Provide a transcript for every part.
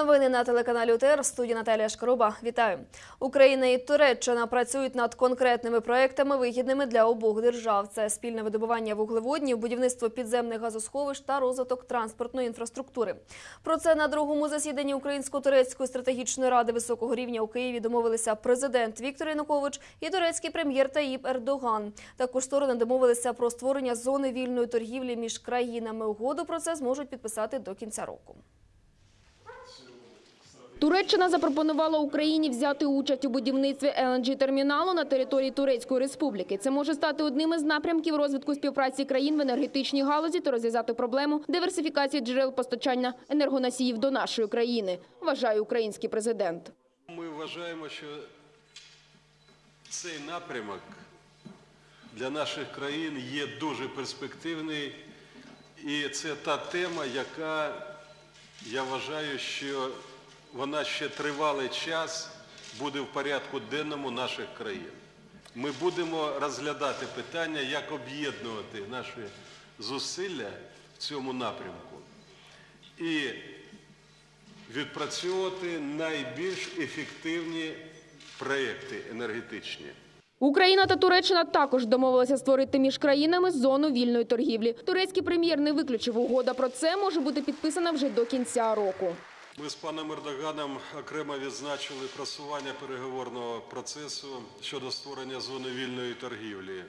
Новини на телеканалі УТР в студії Наталія Шкаруба. Вітаю. Україна і Туреччина працюють над конкретними проектами, вигідними для обох держав. Це спільне видобування вуглеводнів, будівництво підземних газосховищ та розвиток транспортної інфраструктури. Про це на другому засіданні Українсько-турецької стратегічної ради високого рівня у Києві домовилися президент Віктор Янукович і турецький прем'єр Таїп Ердоган. Також сторони домовилися про створення зони вільної торгівлі між країнами. Угоду про це зможуть підписати до кінця року. Туреччина запропонувала Україні взяти участь у будівництві LNG-терміналу на території Турецької республіки. Це може стати одним із напрямків розвитку співпраці країн в енергетичній галузі та розв'язати проблему диверсифікації джерел постачання енергоносіїв до нашої країни, вважає український президент. Ми вважаємо, що цей напрямок для наших країн є дуже перспективний, і це та тема, яка я вважаю, що вона ще тривалий час буде в порядку денному наших країн. Ми будемо розглядати питання, як об'єднувати наші зусилля в цьому напрямку. І відпрацьовувати найбільш ефективні проекти енергетичні. Україна та Туреччина також домовилися створити між країнами зону вільної торгівлі. Турецький прем'єр не виключив угода про це може бути підписана вже до кінця року. Ми з паном Ердоганом окремо відзначили просування переговорного процесу щодо створення зони вільної торгівлі.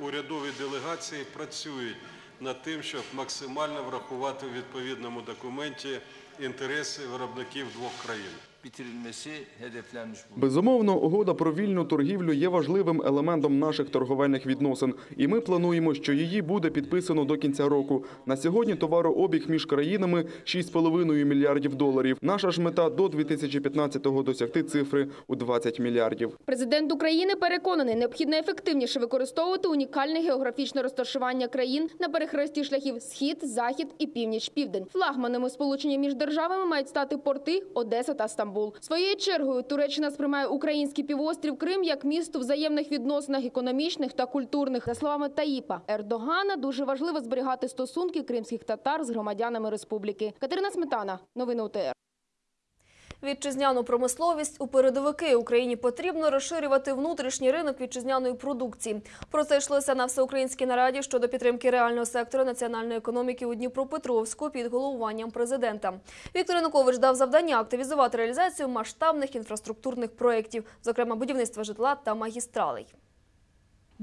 Урядові делегації працюють над тим, щоб максимально врахувати в відповідному документі інтереси виробників двох країн. Безумовно, угода про вільну торгівлю є важливим елементом наших торговельних відносин, і ми плануємо, що її буде підписано до кінця року. На сьогодні товарообіг між країнами 6,5 мільярдів доларів. Наша ж мета до 2015-го досягти цифри у 20 мільярдів. Президент України переконаний, необхідно ефективніше використовувати унікальне географічне розташування країн на перехресті шляхів Схід, Захід і Північ-Південь. Флагманами сполучення між державами мають стати порти Одеса та Стамбул. Своєю чергою Туреччина сприймає український півострів Крим як місто взаємних відносинах економічних та культурних. За словами Таїпа Ердогана, дуже важливо зберігати стосунки кримських татар з громадянами республіки. Катерина Сметана, новини УТР. Вітчизняну промисловість у передовики Україні потрібно розширювати внутрішній ринок вітчизняної продукції. Про це йшлося на всеукраїнській нараді щодо підтримки реального сектору національної економіки у Дніпропетровську під головуванням президента. Віктор Янукович дав завдання активізувати реалізацію масштабних інфраструктурних проєктів, зокрема будівництва житла та магістралей.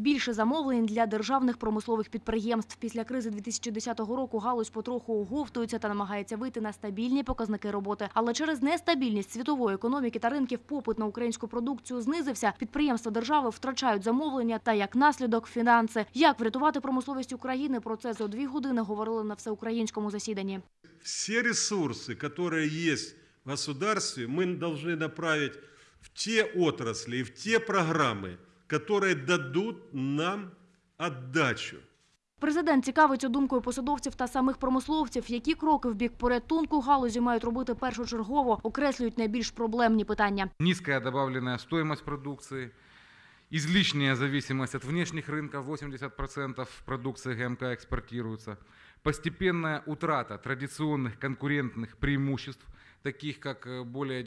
Більше замовлень для державних промислових підприємств. Після кризи 2010 року галузь потроху оговтується та намагається вийти на стабільні показники роботи. Але через нестабільність світової економіки та ринків попит на українську продукцію знизився. Підприємства держави втрачають замовлення та як наслідок фінанси. Як врятувати промисловість України? Про це за дві години говорили на всеукраїнському засіданні. все ресурсы, которые есть в государстве, мы должны направить в те отрасли и в те программы, которые дадут нам отдачу. Президент цікавиться думкою посадовців та самих промисловців, які кроки в бік порятунку галузі мають робити першочергово, окреслюють найбільш проблемні питання. низкая добавленная стоимость продукции, излишняя зависимость от внешних рынков, 80% продукции ГМК экспортируется, постепенная утрата традиционных конкурентных преимуществ, таких как э, более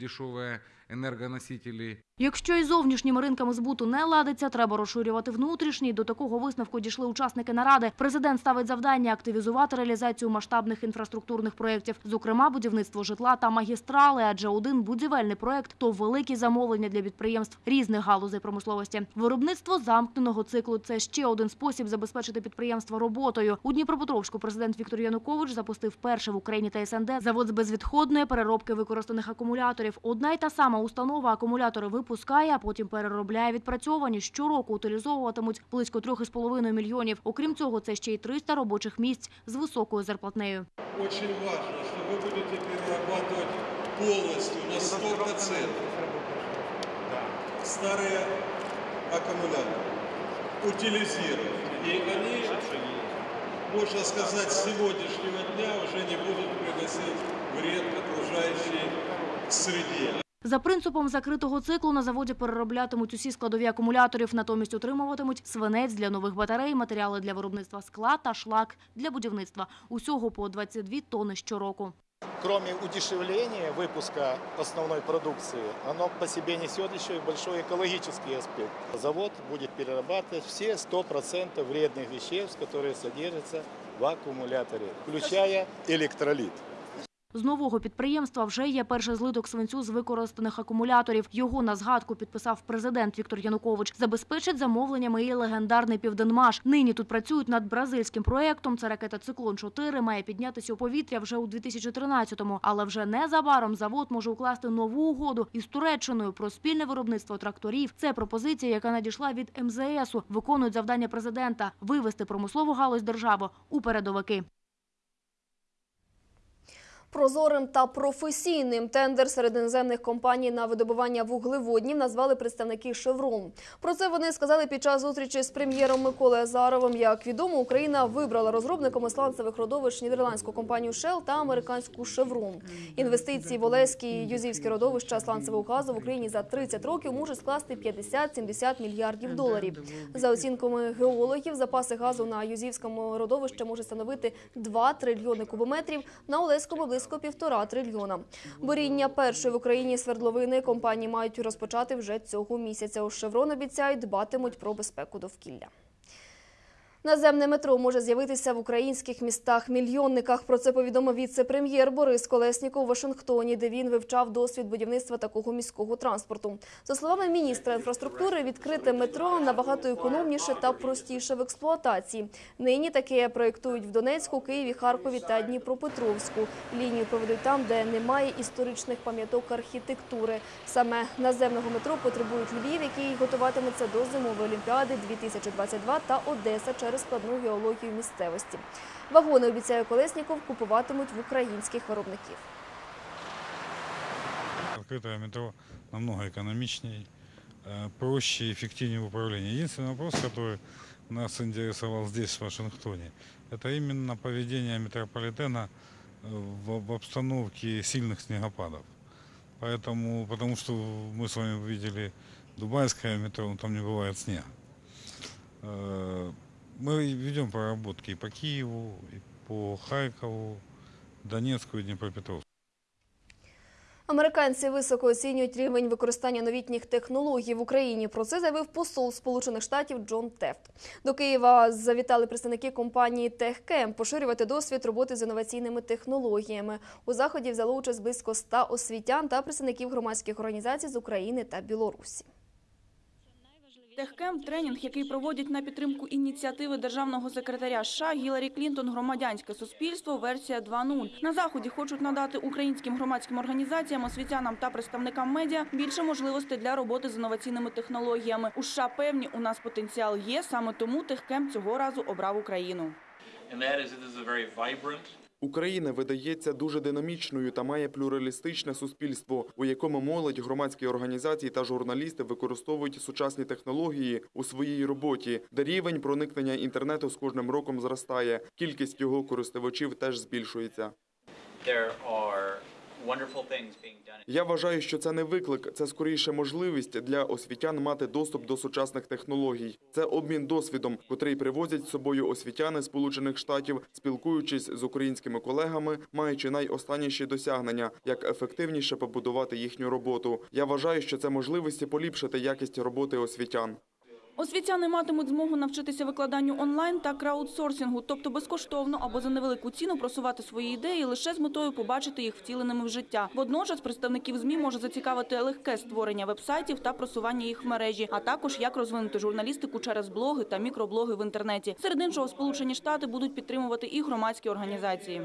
дешевые энергоносители Якщо із зовнішніми ринками збуту не ладиться, треба розширювати внутрішній. До такого висновку дійшли учасники наради. Президент ставить завдання активізувати реалізацію масштабних інфраструктурних проєктів, зокрема будівництво житла та магістрали, адже один будівельний проєкт – то великі замовлення для підприємств різних галузей промисловості. Виробництво замкненого циклу – це ще один спосіб забезпечити підприємство роботою. У Дніпропетровську президент Віктор Янукович запустив перший в Україні та СНД завод з безвідходної переробки використаних акумуляторів. Одна й та сама установа акумулятори випускає, а потім переробляє відпрацьовані. Щороку утилізовуватимуть близько 3,5 мільйонів. Окрім цього, це ще й 300 робочих місць з високою зарплатнею. Очень важно, что вы будете перерабатывать полностью на 100% старые аккумуляторы, утилизировать. И они, можно сказать, с сегодняшнего дня уже не будут приносить вред окружающей среде. За принципом закритого циклу на заводі перероблятимуть усі складові акумуляторів, натомість отримуватимуть свинець для нових батарей, матеріали для виробництва скла та шлак для будівництва. Усього по 22 тонни щороку. Кроме удешевления выпуска основной продукции, оно по себе несет еще и большой экологический аспект. Завод будет перерабатывать все 100% вредных веществ, которые содержатся в аккумуляторе, включая электролит. З нового підприємства вже є перший злиток свинцю з використаних акумуляторів. Його на згадку підписав президент Віктор Янукович. Забезпечить замовленнями і легендарний Південмаш. Нині тут працюють над бразильським проєктом. Це ракета «Циклон-4» має піднятися у повітря вже у 2013-му. Але вже незабаром завод може укласти нову угоду із Туреччиною про спільне виробництво тракторів. Це пропозиція, яка надійшла від МЗСу. Виконують завдання президента – вивести промислову галузь держави у передовики. Прозорим та професійним тендер серед іноземних компаній на видобування вуглеводнів назвали представники «Шеврон». Про це вони сказали під час зустрічі з прем'єром Миколою Азаровим. Як відомо, Україна вибрала розробниками сланцевих родовищ нідерландську компанію Shell та американську «Шеврон». Інвестиції в Олеські і Юзівські родовища сланцевого газу в Україні за 30 років можуть скласти 50-70 мільярдів доларів. За оцінками геологів, запаси газу на Юзівському родовищі можуть становити 2 трильйони кубометрів, на Олеському – близько півтора трильйона. Боріння першої в Україні свердловини компанії мають розпочати вже цього місяця. У «Шеврон» обіцяють дбатимуть про безпеку довкілля. Наземне метро може з'явитися в українських містах-мільйонниках. Про це повідомив віце-прем'єр Борис Колесніков у Вашингтоні, де він вивчав досвід будівництва такого міського транспорту. За словами міністра інфраструктури, відкрите метро набагато економніше та простіше в експлуатації. Нині таке проєктують в Донецьку, Києві, Харкові та Дніпропетровську. Лінію проведуть там, де немає історичних пам'яток архітектури. Саме наземного метро потребують Львів, який готуватиметься до зимової олімпіади 2022 та Одеса через складну геологію місцевості. Вагони, обіцяє Колесніков, купуватимуть в українських виробників. Открытое метро намного экономичнее, э, проще и эффективнее в управлении. Единственный вопрос, который нас интересовал здесь, в Вашингтоне, это именно поведение метрополитена э, в, в обстановке сильных снегопадов. Поэтому, потому что мы с вами видели дубайское метро, но там не бывает снега. Мы ведем проработки и по Киеву, и по Харькову, Донецку и Днепропетровску. Американці високо оцінюють рівень використання новітніх технологій в Україні. Про це заявив посол Сполучених Штатів Джон Тефт. До Києва завітали представники компанії Техкем поширювати досвід роботи з інноваційними технологіями. У заході взяло участь близько 100 освітян та представників громадських організацій з України та Білорусі. Техкем – тренінг, який проводять на підтримку ініціативи державного секретаря США Гіларі Клінтон «Громадянське суспільство. Версія 2.0». На заході хочуть надати українським громадським організаціям, освітянам та представникам медіа більше можливостей для роботи з інноваційними технологіями. У США певні, у нас потенціал є, саме тому Техкем цього разу обрав Україну. Україна видається дуже динамічною та має плюралістичне суспільство, у якому молодь, громадські організації та журналісти використовують сучасні технології у своїй роботі, де рівень проникнення інтернету з кожним роком зростає. Кількість його користувачів теж збільшується. there are Я вважаю, що це не виклик, це скоріше можливість для освітян мати доступ до сучасних технологій. Це обмін досвідом, котрий привозять з собою освітяни Сполучених Штатів, спілкуючись з українськими колегами, маючи найостанніші досягнення, як ефективніше побудувати їхню роботу. Я вважаю, що це можливості поліпшити якість роботи освітян. Освітяни матимуть змогу навчитися викладанню онлайн та краудсорсингу, тобто безкоштовно або за невелику ціну просувати свої ідеї лише з метою побачити їх втіленими в життя. Водночас представників ЗМІ може зацікавити легке створення вебсайтів та просування їх в мережі, а також як розвинути журналістику через блоги та мікроблоги в інтернеті. Серед іншого, Сполучені Штати будуть підтримувати і громадські організації.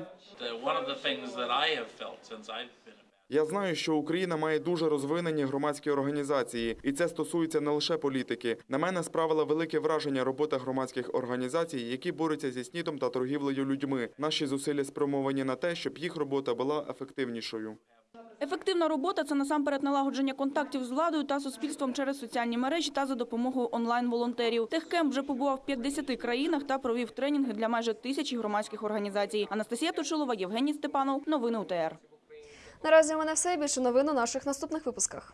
Я знаю, що Україна має дуже розвинені громадські організації, і це стосується не лише політики. На мене справила велике враження робота громадських організацій, які борються зі снідом та торгівлею людьми. Наші зусилля спрямовані на те, щоб їх робота була ефективнішою. Ефективна робота – це насамперед налагодження контактів з владою та суспільством через соціальні мережі та за допомогою онлайн-волонтерів. Техкемп вже побував в 50 країнах та провів тренінги для майже тисячі громадських організацій. Анастасія Точилова, Євгеній Степанов. Новини УТР. Наразі у мене все. Більше новин у наших наступних випусках.